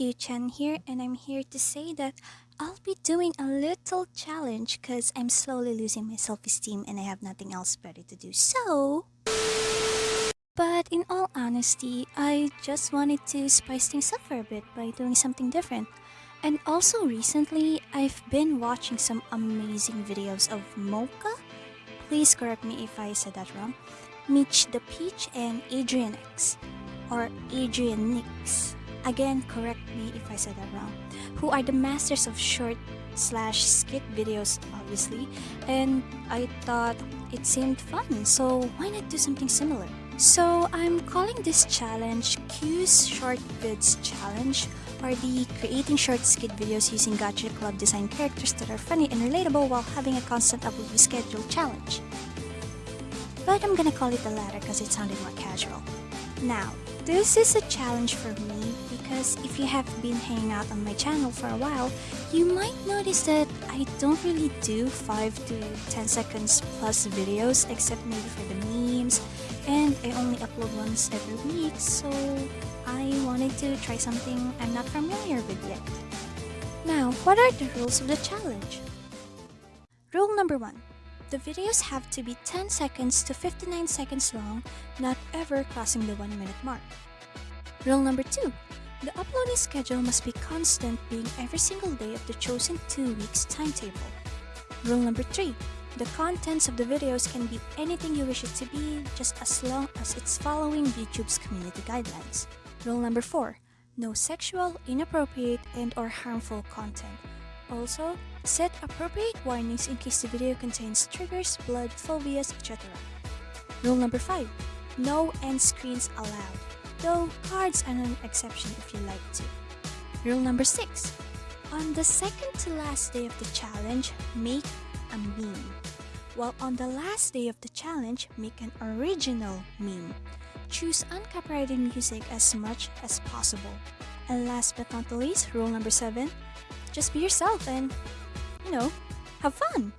Q Chen here, and I'm here to say that I'll be doing a little challenge because I'm slowly losing my self esteem and I have nothing else better to do. So. But in all honesty, I just wanted to spice things up for a bit by doing something different. And also recently, I've been watching some amazing videos of Mocha. Please correct me if I said that wrong. Mitch the Peach and Adrian X. Or Adrian Nix. Again, correct me if I said that wrong. Who are the masters of short slash skit videos, obviously. And I thought it seemed fun, so why not do something similar? So I'm calling this challenge Q's Short Vids Challenge or the creating short skit videos using Gacha Club design characters that are funny and relatable while having a constant upload schedule challenge. But I'm gonna call it the latter because it sounded more casual. Now, this is a challenge for me because if you have been hanging out on my channel for a while, you might notice that I don't really do 5 to 10 seconds plus videos except maybe for the memes and I only upload once every week so I wanted to try something I'm not familiar with yet. Now, what are the rules of the challenge? Rule number 1. The videos have to be 10 seconds to 59 seconds long, not ever crossing the 1 minute mark. Rule number 2. The uploading schedule must be constant being every single day of the chosen 2 weeks timetable. Rule number 3. The contents of the videos can be anything you wish it to be, just as long as it's following YouTube's community guidelines. Rule number 4. No sexual, inappropriate, and or harmful content. Also, set appropriate warnings in case the video contains triggers, blood, phobias, etc. Rule number 5. No end screens allowed, though cards are an exception if you like to. Rule number 6. On the second to last day of the challenge, make a meme. While on the last day of the challenge, make an original meme. Choose uncopyrighted music as much as possible. And last but not the least, rule number 7, just be yourself and, you know, have fun!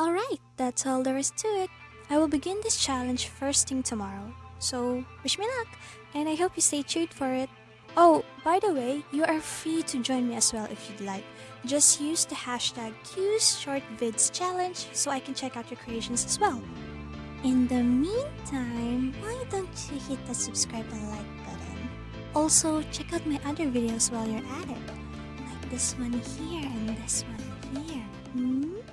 Alright, that's all there is to it. I will begin this challenge first thing tomorrow, so wish me luck, and I hope you stay tuned for it. Oh, by the way, you are free to join me as well if you'd like. Just use the hashtag QSHortVidsChallenge so I can check out your creations as well. In the meantime, why don't you hit the subscribe and like button? Also, check out my other videos while you're at it, this one here and this one here. Hmm?